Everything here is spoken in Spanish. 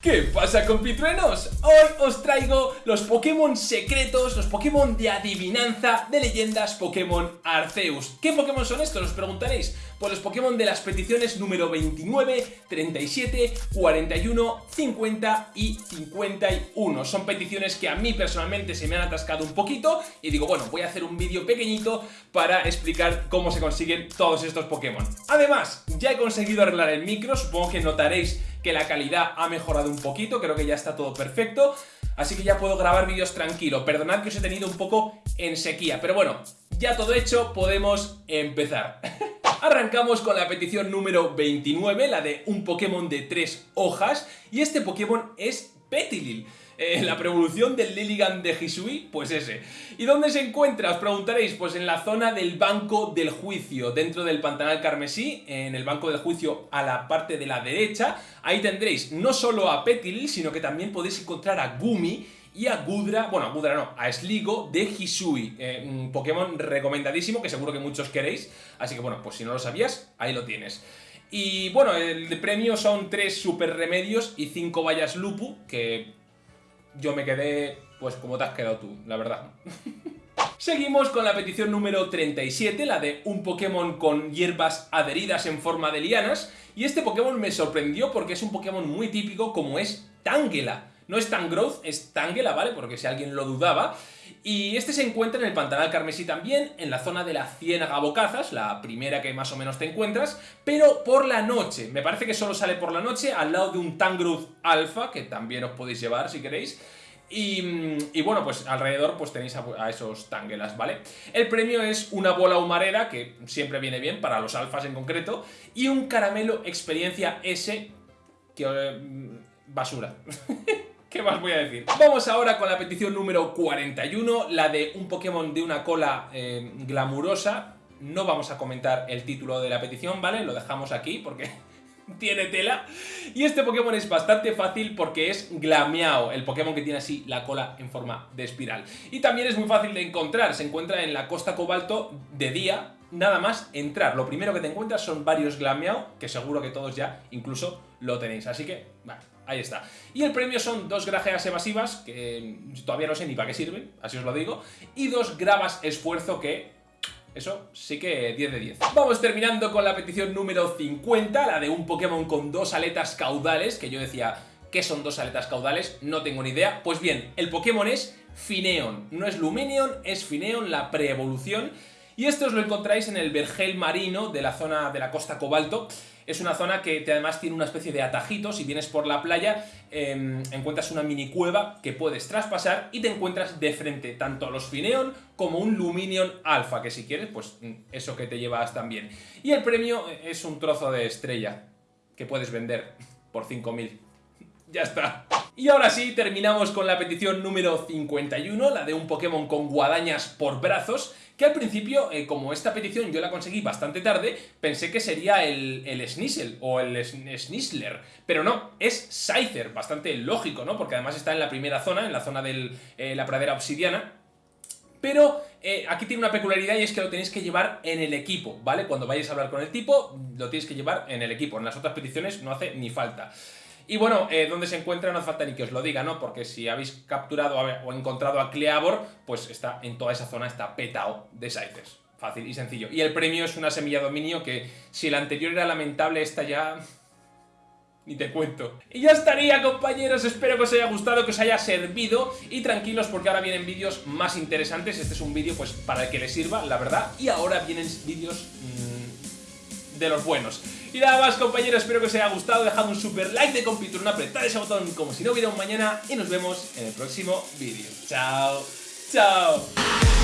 ¿Qué pasa compitruenos? Hoy os traigo los Pokémon secretos, los Pokémon de adivinanza de leyendas Pokémon Arceus. ¿Qué Pokémon son estos? Os preguntaréis. Pues los Pokémon de las peticiones número 29, 37, 41, 50 y 51. Son peticiones que a mí personalmente se me han atascado un poquito y digo, bueno, voy a hacer un vídeo pequeñito para explicar cómo se consiguen todos estos Pokémon. Además, ya he conseguido arreglar el micro, supongo que notaréis que la calidad ha mejorado un poquito, creo que ya está todo perfecto, así que ya puedo grabar vídeos tranquilo. Perdonad que os he tenido un poco en sequía, pero bueno, ya todo hecho, podemos empezar. Arrancamos con la petición número 29, la de un Pokémon de tres hojas, y este Pokémon es Petilil. Eh, la prevolución del Lilligant de Hisui, pues ese. ¿Y dónde se encuentra? Os preguntaréis, pues en la zona del Banco del Juicio, dentro del Pantanal Carmesí, en el Banco del Juicio a la parte de la derecha, ahí tendréis no solo a Petilil, sino que también podéis encontrar a Gumi, y a Gudra, bueno, a Gudra no, a Sligo de Hisui, eh, un Pokémon recomendadísimo que seguro que muchos queréis, así que bueno, pues si no lo sabías, ahí lo tienes. Y bueno, el premio son tres super remedios y cinco vallas Lupu, que yo me quedé, pues como te has quedado tú, la verdad. Seguimos con la petición número 37, la de un Pokémon con hierbas adheridas en forma de lianas, y este Pokémon me sorprendió porque es un Pokémon muy típico como es Tangela. No es Tangrowth, es Tangela, ¿vale? Porque si alguien lo dudaba. Y este se encuentra en el Pantanal Carmesí también, en la zona de la Ciénaga Bocazas, la primera que más o menos te encuentras, pero por la noche. Me parece que solo sale por la noche, al lado de un Tangrowth Alpha, que también os podéis llevar si queréis. Y, bueno, pues alrededor pues tenéis a, esos tangelas, ¿vale? El premio es una bola humarera, que siempre viene bien para los alfas en concreto, y un caramelo experiencia S, que... Eh, basura. ¿Qué más voy a decir? Vamos ahora con la petición número 41, la de un Pokémon de una cola eh, glamurosa. No vamos a comentar el título de la petición, ¿vale? Lo dejamos aquí porque tiene tela. Y este Pokémon es bastante fácil porque es Glameao, el Pokémon que tiene así la cola en forma de espiral. Y también es muy fácil de encontrar, se encuentra en la costa cobalto de día, nada más entrar. Lo primero que te encuentras son varios Glameao, que seguro que todos ya incluso lo tenéis. Así que, bueno, ahí está. Y el premio son dos grajeas evasivas, que todavía no sé ni para qué sirven, así os lo digo, y dos gravas esfuerzo que... Eso sí que 10 de 10. Vamos terminando con la petición número 50, la de un Pokémon con dos aletas caudales, que yo decía, ¿qué son dos aletas caudales? No tengo ni idea. Pues bien, el Pokémon es Fineon. No es Luminion, es Fineon, la preevolución. Y esto os lo encontráis en el Vergel marino de la zona de la costa Cobalto. Es una zona que además tiene una especie de atajito. Si vienes por la playa, em, encuentras una mini cueva que puedes traspasar y te encuentras de frente tanto a los Fineon como un Luminion Alpha, que si quieres, pues mm, eso que te llevas también. Y el premio es un trozo de estrella que puedes vender por 5.000. ya está. Y ahora sí, terminamos con la petición número 51, la de un Pokémon con guadañas por brazos, que al principio, eh, como esta petición yo la conseguí bastante tarde, pensé que sería el, el o el Snisler, pero no, es Scyther, bastante lógico, ¿no? Porque además está en la primera zona, en la zona de eh, la pradera obsidiana, pero eh, aquí tiene una peculiaridad y es que lo tenéis que llevar en el equipo, ¿vale? Cuando vayáis a hablar con el tipo, lo tenéis que llevar en el equipo. En las otras peticiones no hace ni falta. Y bueno, eh, ¿dónde se encuentra? No hace falta ni que os lo diga, ¿no? Porque si habéis capturado o encontrado a Cleavor, pues está en toda esa zona, está petao de Scythers. Fácil y sencillo. Y el premio es una semilla dominio que, si el anterior era lamentable, esta ya... Ni te cuento. Y ya estaría, compañeros. Espero que os haya gustado, que os haya servido. Y tranquilos, porque ahora vienen vídeos más interesantes. Este es un vídeo, pues, para el que le sirva, la verdad. Y ahora vienen vídeos... Mmm, de los buenos. Y nada más compañeros, espero que os haya gustado, dejad un super like de compiturón, apretad ese botón como si no hubiera un mañana y nos vemos en el próximo vídeo. Chao, chao.